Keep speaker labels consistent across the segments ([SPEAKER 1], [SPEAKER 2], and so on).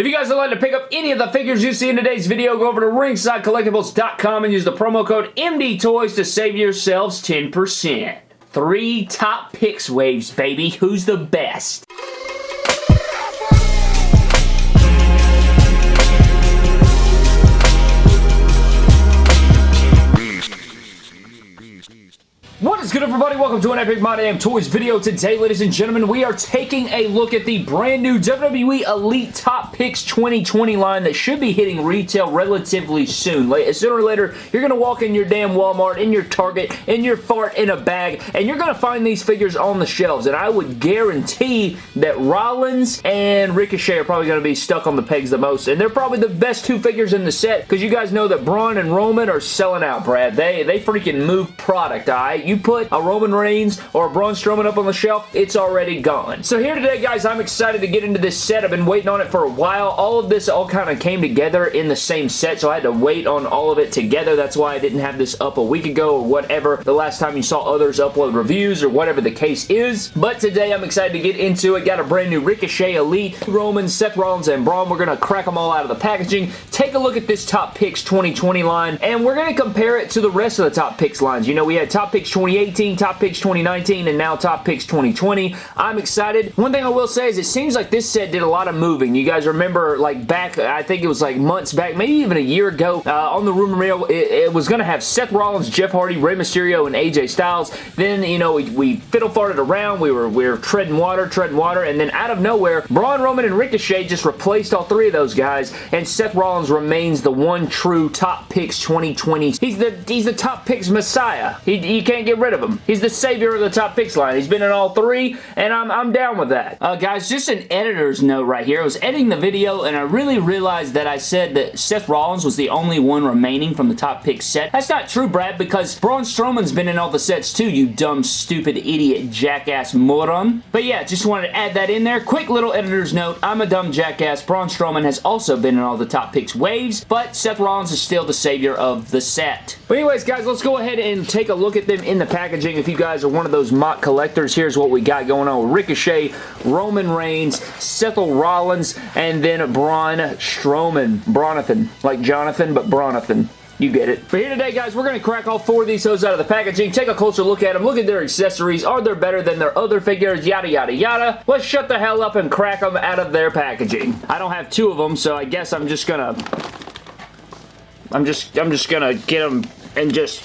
[SPEAKER 1] If you guys would like to pick up any of the figures you see in today's video, go over to ringsidecollectibles.com and use the promo code MDTOYS to save yourselves 10%. Three top picks waves, baby. Who's the best? What is good everybody? Welcome to an Epic My Damn Toys video. Today, ladies and gentlemen, we are taking a look at the brand new WWE Elite Top Picks 2020 line that should be hitting retail relatively soon. Sooner or later, you're going to walk in your damn Walmart, in your Target, in your fart in a bag, and you're going to find these figures on the shelves. And I would guarantee that Rollins and Ricochet are probably going to be stuck on the pegs the most. And they're probably the best two figures in the set because you guys know that Braun and Roman are selling out, Brad. They, they freaking move product, alright? You put a Roman Reigns or a Braun Strowman up on the shelf, it's already gone. So here today, guys, I'm excited to get into this set. I've been waiting on it for a while. All of this all kind of came together in the same set, so I had to wait on all of it together. That's why I didn't have this up a week ago or whatever the last time you saw others upload reviews or whatever the case is. But today, I'm excited to get into it. Got a brand new Ricochet Elite, Roman, Seth Rollins, and Braun. We're going to crack them all out of the packaging, take a look at this Top Picks 2020 line, and we're going to compare it to the rest of the Top Picks lines. You know, we had Top Picks 2018, 2018, Top Picks 2019, and now Top Picks 2020. I'm excited. One thing I will say is it seems like this set did a lot of moving. You guys remember like back, I think it was like months back, maybe even a year ago, uh, on the rumor mill, it, it was going to have Seth Rollins, Jeff Hardy, Rey Mysterio, and AJ Styles. Then, you know, we, we fiddle farted around. We were, we were treading water, treading water, and then out of nowhere, Braun, Roman, and Ricochet just replaced all three of those guys, and Seth Rollins remains the one true Top Picks 2020. He's the, he's the Top Picks Messiah. He, you can't get rid of him. He's the savior of the top picks line. He's been in all three, and I'm, I'm down with that. Uh, guys, just an editor's note right here. I was editing the video, and I really realized that I said that Seth Rollins was the only one remaining from the top pick set. That's not true, Brad, because Braun Strowman's been in all the sets too, you dumb, stupid, idiot, jackass moron. But yeah, just wanted to add that in there. Quick little editor's note. I'm a dumb jackass. Braun Strowman has also been in all the top picks waves, but Seth Rollins is still the savior of the set. But anyways, guys, let's go ahead and take a look at them in the packaging. If you guys are one of those mock collectors, here's what we got going on. Ricochet, Roman Reigns, Seth Rollins, and then Braun Strowman. Bronathan. Like Jonathan, but Bronathan. You get it. But here today, guys, we're going to crack all four of these hoes out of the packaging, take a closer look at them, look at their accessories. Are they better than their other figures? Yada, yada, yada. Let's shut the hell up and crack them out of their packaging. I don't have two of them, so I guess I'm just going to... I'm just, I'm just going to get them and just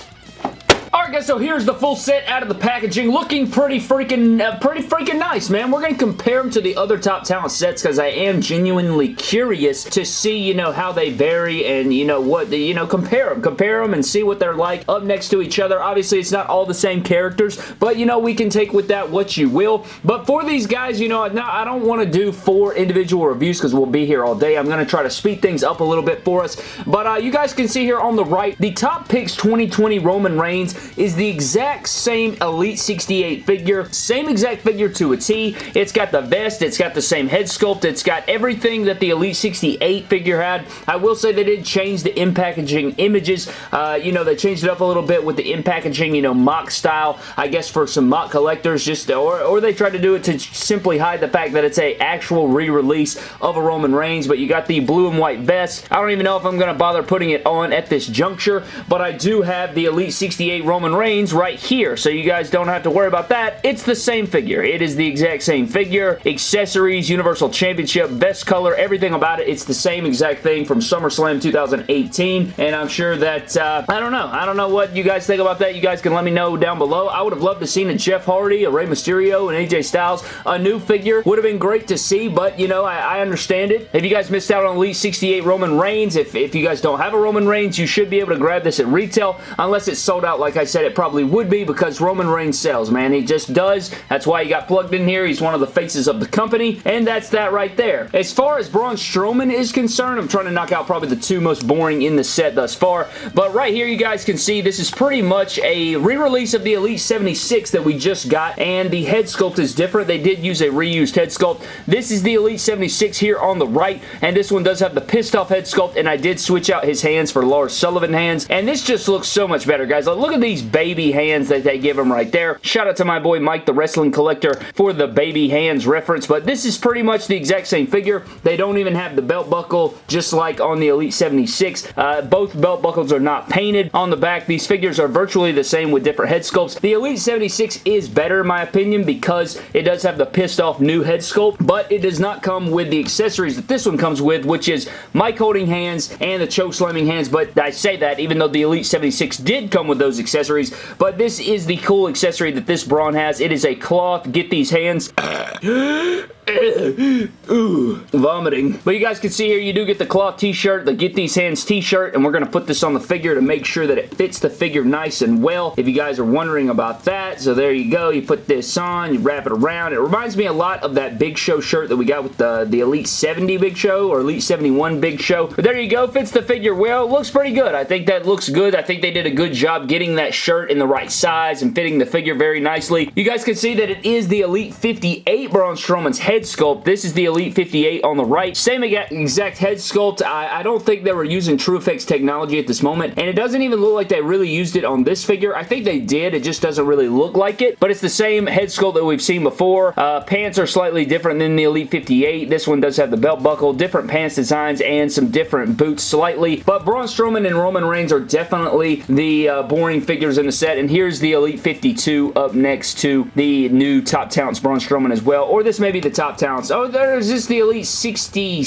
[SPEAKER 1] guys, so here's the full set out of the packaging. Looking pretty freaking, uh, pretty freaking nice, man. We're going to compare them to the other Top Talent sets because I am genuinely curious to see, you know, how they vary and, you know, what, the, you know, compare them. Compare them and see what they're like up next to each other. Obviously, it's not all the same characters, but, you know, we can take with that what you will. But for these guys, you know, now I don't want to do four individual reviews because we'll be here all day. I'm going to try to speed things up a little bit for us. But uh, you guys can see here on the right, the Top Picks 2020 Roman Reigns is the exact same Elite 68 figure. Same exact figure to a T. It's got the vest. It's got the same head sculpt. It's got everything that the Elite 68 figure had. I will say they did change the in-packaging images. Uh, you know, they changed it up a little bit with the in-packaging, you know, mock style, I guess for some mock collectors, just or, or they tried to do it to simply hide the fact that it's a actual re-release of a Roman Reigns, but you got the blue and white vest. I don't even know if I'm going to bother putting it on at this juncture, but I do have the Elite 68 Roman Reigns right here, so you guys don't have to worry about that. It's the same figure. It is the exact same figure. Accessories, Universal Championship, best color, everything about it. It's the same exact thing from SummerSlam 2018, and I'm sure that, uh, I don't know. I don't know what you guys think about that. You guys can let me know down below. I would have loved to seen a Jeff Hardy, a Rey Mysterio, and AJ Styles. A new figure would have been great to see, but, you know, I, I understand it. If you guys missed out on Elite 68 Roman Reigns, if, if you guys don't have a Roman Reigns, you should be able to grab this at retail, unless it's sold out like I said it probably would be because Roman Reigns sells, man. He just does. That's why he got plugged in here. He's one of the faces of the company, and that's that right there. As far as Braun Strowman is concerned, I'm trying to knock out probably the two most boring in the set thus far, but right here you guys can see this is pretty much a re-release of the Elite 76 that we just got, and the head sculpt is different. They did use a reused head sculpt. This is the Elite 76 here on the right, and this one does have the pissed off head sculpt, and I did switch out his hands for Lars Sullivan hands, and this just looks so much better, guys. Like, look at these baby hands that they give him right there. Shout out to my boy Mike, the wrestling collector, for the baby hands reference, but this is pretty much the exact same figure. They don't even have the belt buckle, just like on the Elite 76. Uh, both belt buckles are not painted on the back. These figures are virtually the same with different head sculpts. The Elite 76 is better in my opinion because it does have the pissed off new head sculpt, but it does not come with the accessories that this one comes with, which is mic holding hands and the choke slamming hands, but I say that even though the Elite 76 did come with those accessories, but this is the cool accessory that this Braun has. It is a cloth. Get these hands. Ooh, vomiting. But you guys can see here, you do get the cloth t-shirt, the Get These Hands t-shirt, and we're going to put this on the figure to make sure that it fits the figure nice and well, if you guys are wondering about that. So there you go. You put this on, you wrap it around. It reminds me a lot of that Big Show shirt that we got with the, the Elite 70 Big Show or Elite 71 Big Show. But there you go. Fits the figure well. Looks pretty good. I think that looks good. I think they did a good job getting that shirt in the right size and fitting the figure very nicely. You guys can see that it is the Elite 58 Braun Strowman's head sculpt. This is the Elite 58 on the right. Same exact head sculpt. I, I don't think they were using TrueFX technology at this moment, and it doesn't even look like they really used it on this figure. I think they did. It just doesn't really look like it, but it's the same head sculpt that we've seen before. Uh, pants are slightly different than the Elite 58. This one does have the belt buckle, different pants designs, and some different boots slightly, but Braun Strowman and Roman Reigns are definitely the uh, boring figures in the set, and here's the Elite 52 up next to the new Top Talents Braun Strowman as well, or this may be the Top Talents. Oh, there's this the Elite 60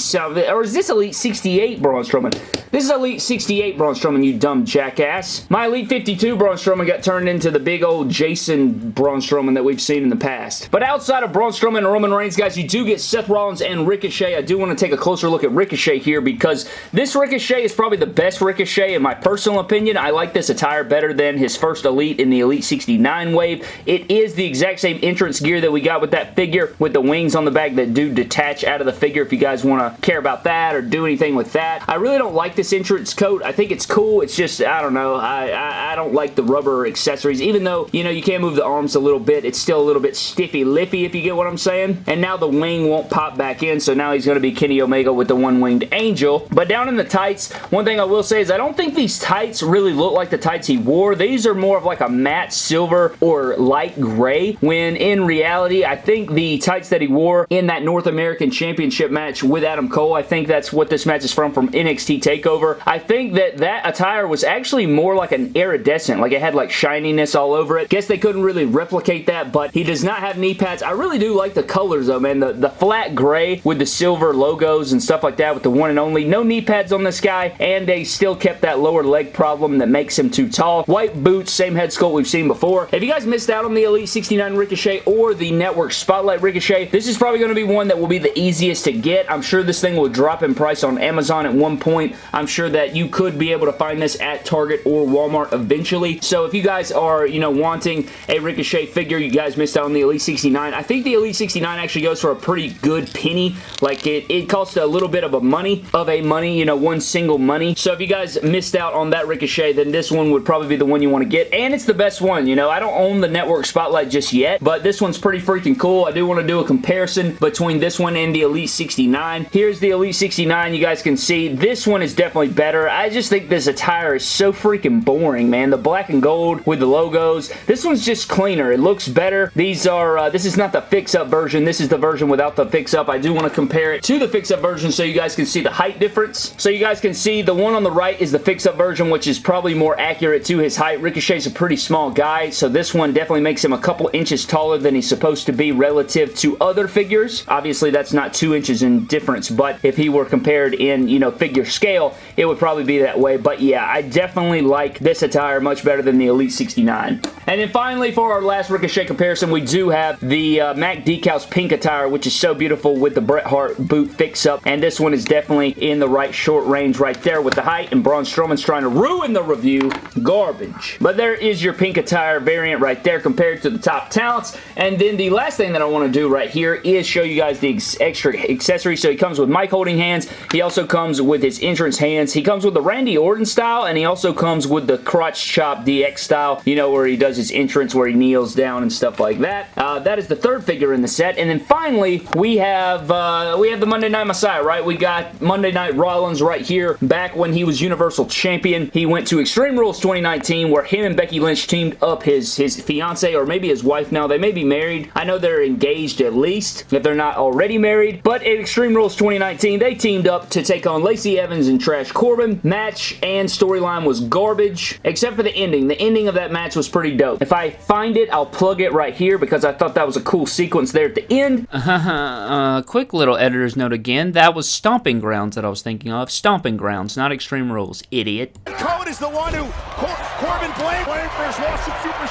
[SPEAKER 1] or is this Elite 68 Braun Strowman? This is Elite 68 Braun Strowman, you dumb jackass. My Elite 52 Braun Strowman got turned into the big old Jason Braun Strowman that we've seen in the past. But outside of Braun Strowman and Roman Reigns, guys, you do get Seth Rollins and Ricochet. I do want to take a closer look at Ricochet here because this Ricochet is probably the best Ricochet in my personal opinion. I like this attire better than his first Elite in the Elite 69 wave. It is the exact same entrance gear that we got with that figure with the wings on the back that do detach out of the figure if you guys want to care about that or do anything with that. I really don't like this entrance coat. I think it's cool. It's just, I don't know. I, I, I don't like the rubber accessories. Even though, you know, you can move the arms a little bit, it's still a little bit stiffy-lippy, if you get what I'm saying. And now the wing won't pop back in, so now he's going to be Kenny Omega with the one-winged angel. But down in the tights, one thing I will say is I don't think these tights really look like the tights he wore. These are more of like a matte silver or light gray, when in reality, I think the tights that he wore in that North American Championship match with Adam Cole, I think that's what this match is from, from NXT TakeOver. I think that that attire was actually more like an iridescent, like it had like shininess all over it. Guess they couldn't really replicate that, but he does not have knee pads. I really do like the colors though, man. The, the flat gray with the silver logos and stuff like that with the one and only. No knee pads on this guy, and they still kept that lower leg problem that makes him too tall. White boots, same head sculpt we've seen before. If you guys missed out on the Elite 69 Ricochet or the Network Spotlight Ricochet, this is probably going to be one that will be the easiest to get. I'm sure this thing will drop in price on Amazon at one point. I'm sure that you could be able to find this at Target or Walmart eventually. So if you guys are, you know, wanting a Ricochet figure, you guys missed out on the Elite 69. I think the Elite 69 actually goes for a pretty good penny. Like it, it costs a little bit of a money, of a money, you know, one single money. So if you guys missed out on that Ricochet, then this one would probably be the one you want to get. And it's the best one, you know. I don't own the Network Spotlight just yet, but this one's pretty freaking cool. I do want to do a comparison between this one and the Elite 69. Here's the Elite 69. You guys can see this one is definitely better. I just think this attire is so freaking boring, man. The black and gold with the logos. This one's just cleaner. It looks better. These are, uh, this is not the fix-up version. This is the version without the fix-up. I do want to compare it to the fix-up version so you guys can see the height difference. So you guys can see the one on the right is the fix-up version, which is probably more accurate to his height. Ricochet's a pretty small guy, so this one definitely makes him a couple inches taller than he's supposed to be relative to other figures. Obviously, that's not two inches in difference, but if he were compared in, you know, figure scale, it would probably be that way. But yeah, I definitely like this attire much better than the Elite 69. And then finally, for our last Ricochet comparison, we do have the uh, Mac Decals pink attire, which is so beautiful with the Bret Hart boot fix-up. And this one is definitely in the right short range right there with the height. And Braun Strowman's trying to ruin the review. Garbage. But there is your pink attire variant right there compared to the top talents. And then the last thing that I want to do right here is show you guys the ex extra accessories. So he comes with mic holding hands. He also comes with his entrance hands. He comes with the Randy Orton style. And he also comes with the crotch chop DX style. You know, where he does his entrance where he kneels down and stuff like that. Uh, that is the third figure in the set. And then finally, we have uh, we have the Monday Night Messiah, right? We got Monday Night Rollins right here. Back when he was Universal Champion, he went to Extreme Rules 2019 where him and Becky Lynch teamed up his, his fiance or maybe his wife now. They may be married. I know they're engaged at least if they're not already married. But at Extreme Rules 2019, they teamed up to take on Lacey Evans and Trash Corbin. Match and storyline was garbage except for the ending. The ending of that match was pretty dope. If I find it, I'll plug it right here because I thought that was a cool sequence there at the end.
[SPEAKER 2] uh, quick little editor's note again. That was Stomping Grounds that I was thinking of. Stomping Grounds, not Extreme Rules. Idiot.
[SPEAKER 3] Code is the one who Cor Corbin blamed, blamed for his loss at Super,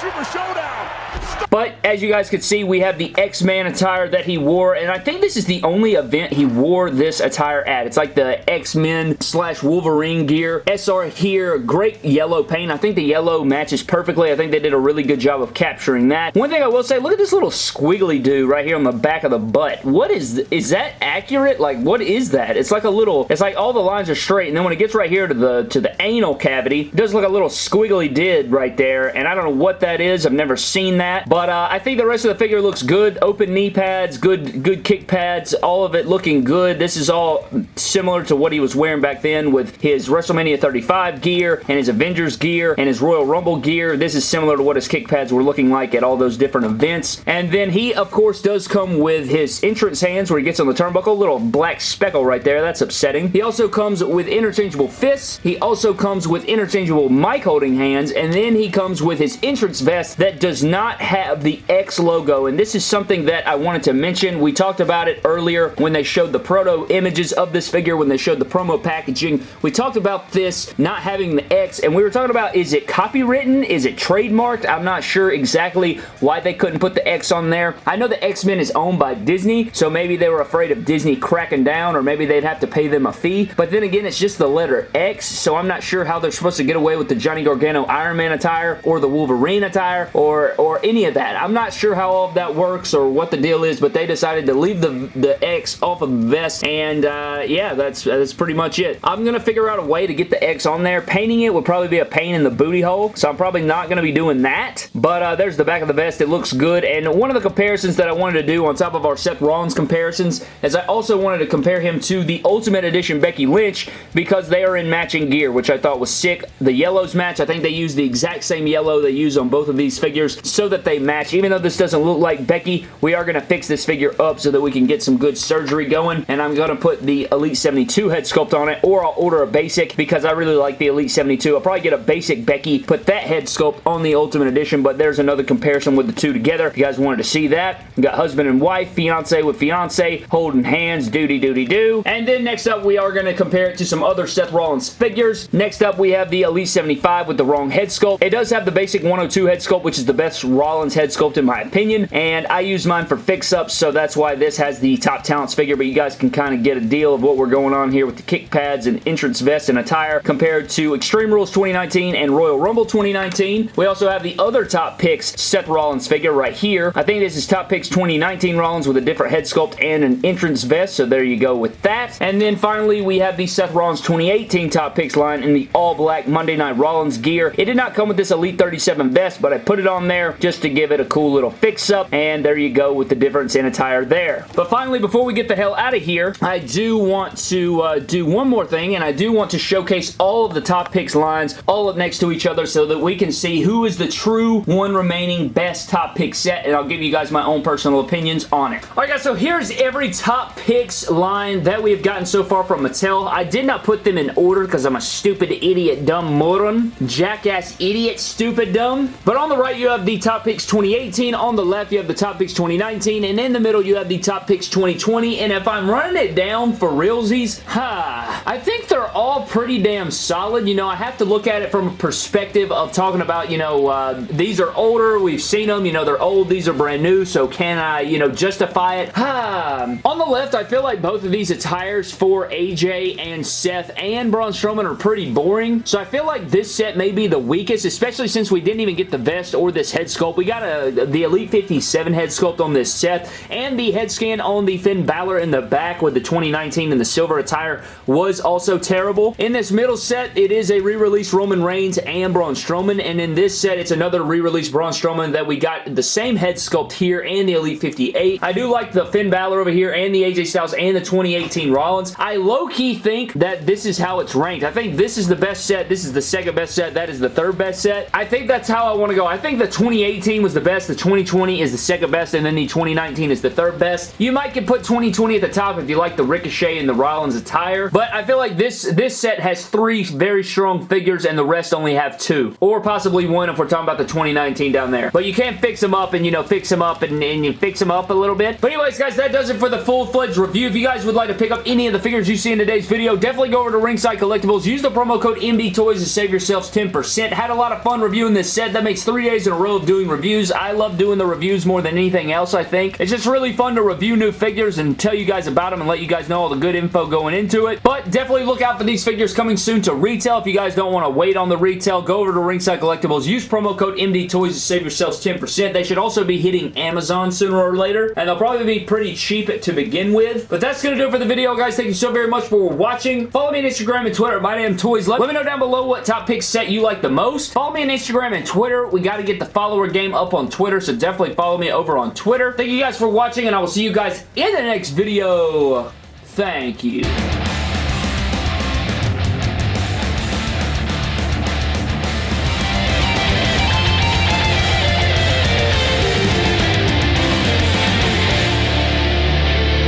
[SPEAKER 3] Super Showdown.
[SPEAKER 1] But as you guys can see, we have the X-Man attire that he wore, and I think this is the only event he wore this attire at. It's like the X-Men slash Wolverine gear. SR here, great yellow paint. I think the yellow matches perfectly. I think they did a really good job of capturing that. One thing I will say, look at this little squiggly dude right here on the back of the butt. What is, is that accurate? Like, what is that? It's like a little, it's like all the lines are straight, and then when it gets right here to the, to the anal cavity, it does look a little squiggly did right there, and I don't know what that is. I've never seen that, but uh, I think the rest of the figure looks good. Open knee pads, good, good kick pads, all of it looking good. This is all similar to what he was wearing back then with his WrestleMania 35 gear and his Avengers gear and his Royal Rumble gear. This is similar to what his kick pads were looking like at all those different events. And then he, of course, does come with his entrance hands where he gets on the turnbuckle. Little black speckle right there. That's upsetting. He also comes with interchangeable fists. He also comes with interchangeable mic holding hands. And then he comes with his entrance vest that does not have the X logo. And this is something that I wanted to mention. We talked about it earlier when they showed the proto images of this figure, when they showed the promo packaging. We talked about this not having the X, and we were talking about is it copywritten? Is it trademarked? I'm not sure exactly why they couldn't put the X on there. I know the X-Men is owned by Disney, so maybe they were afraid of Disney cracking down, or maybe they'd have to pay them a fee. But then again, it's just the letter X, so I'm not sure how they're supposed to get away with the Johnny Gargano Iron Man attire, or the Wolverine attire, or, or any of that. I'm not sure how all of that works or what the deal is, but they decided to leave the, the X off of the vest, and uh, yeah, that's, that's pretty much it. I'm going to figure out a way to get the X on there. Painting it would probably be a pain in the booty hole, so I'm probably not going to be doing that, but uh, there's the back of the vest. It looks good, and one of the comparisons that I wanted to do on top of our Seth Rollins comparisons is I also wanted to compare him to the Ultimate Edition Becky Lynch because they are in matching gear, which I thought was sick. The yellows match, I think they use the exact same yellow they use on both of these figures so that they match. Even though this doesn't look like Becky, we are going to fix this figure up so that we can get some good surgery going, and I'm going to put the Elite 72 head sculpt on it, or I'll order a basic because I really like the Elite 72. I'll probably get a basic Becky, put that head sculpt on the Ultimate Edition, but there's another comparison with the two together. If you guys wanted to see that, we got husband and wife, fiance with fiance, holding hands, doody doody do. And then next up, we are going to compare it to some other Seth Rollins figures. Next up, we have the Elite 75 with the wrong head sculpt. It does have the basic 102 head sculpt, which is the best Rollins head sculpt in my opinion, and I use mine for fix-ups, so that's why this has the Top Talents figure, but you guys can kind of get a deal of what we're going on here with the kick pads and entrance vest and attire compared to Extreme Rules 2019 and Royal Rumble 2019. We also have the other Top Picks Seth Rollins figure right here. I think this is Top Picks 2019 Rollins with a different head sculpt and an entrance vest, so there you go with that. And then finally, we have the Seth Rollins 2018 Top Picks line in the all-black Monday Night Rollins gear. It did not come with this Elite 37 vest, but I put it on there just to give it a cool little fix-up, and there you go with the difference in attire there. But finally, before we get the hell out of here, I do want to uh, do one more thing, and I do want to showcase all of the Top Picks lines all up next to each other so that we can see who is the true one remaining best Top Pick set, and I'll give you guys my own personal opinions on it. Alright guys, so here's every Top Picks line that we have gotten so far from Mattel. I did not put them in order because I'm a stupid idiot dumb moron. Jackass idiot stupid dumb. But on the right you have the Top Picks 2018. On the left you have the Top Picks 2019. And in the middle you have the Top Picks 2020. And if I'm running it down for realsies, ha, I think they're all pretty damn solid. You know, I have to look at it from a perspective of talking about, you know, uh, these are older. We've seen them. You know, they're old. These are brand new. So can I, you know, justify it? Ha. On the left, I feel like both of these attires for AJ and Seth and Braun Strowman are pretty boring. So I feel like this set may be the weakest, especially since we didn't even get the vest or this head sculpt. We got a uh, the Elite 57 head sculpt on this set, and the head scan on the Finn Balor in the back with the 2019 and the silver attire was was also terrible. In this middle set, it is a re-release Roman Reigns and Braun Strowman, and in this set, it's another re-release Braun Strowman that we got the same head sculpt here and the Elite 58. I do like the Finn Balor over here and the AJ Styles and the 2018 Rollins. I low-key think that this is how it's ranked. I think this is the best set. This is the second best set. That is the third best set. I think that's how I want to go. I think the 2018 was the best. The 2020 is the second best, and then the 2019 is the third best. You might can put 2020 at the top if you like the Ricochet and the Rollins attire, but I feel like this, this set has three very strong figures, and the rest only have two. Or possibly one if we're talking about the 2019 down there. But you can't fix them up and, you know, fix them up and, and you fix them up a little bit. But anyways, guys, that does it for the full-fledged review. If you guys would like to pick up any of the figures you see in today's video, definitely go over to Ringside Collectibles. Use the promo code MDTOYS to save yourselves 10%. Had a lot of fun reviewing this set. That makes three days in a row of doing reviews. I love doing the reviews more than anything else, I think. It's just really fun to review new figures and tell you guys about them and let you guys know all the good info going into it. But definitely look out for these figures coming soon to retail. If you guys don't want to wait on the retail, go over to Ringside Collectibles. Use promo code MDTOYS to save yourselves 10%. They should also be hitting Amazon sooner or later, and they'll probably be pretty cheap to begin with. But that's going to do it for the video, guys. Thank you so very much for watching. Follow me on Instagram and Twitter My Damn Toys. Let, me know down below what top pick set you like the most. Follow me on Instagram and Twitter. We got to get the follower game up on Twitter, so definitely follow me over on Twitter. Thank you guys for watching, and I will see you guys in the next video. Thank you.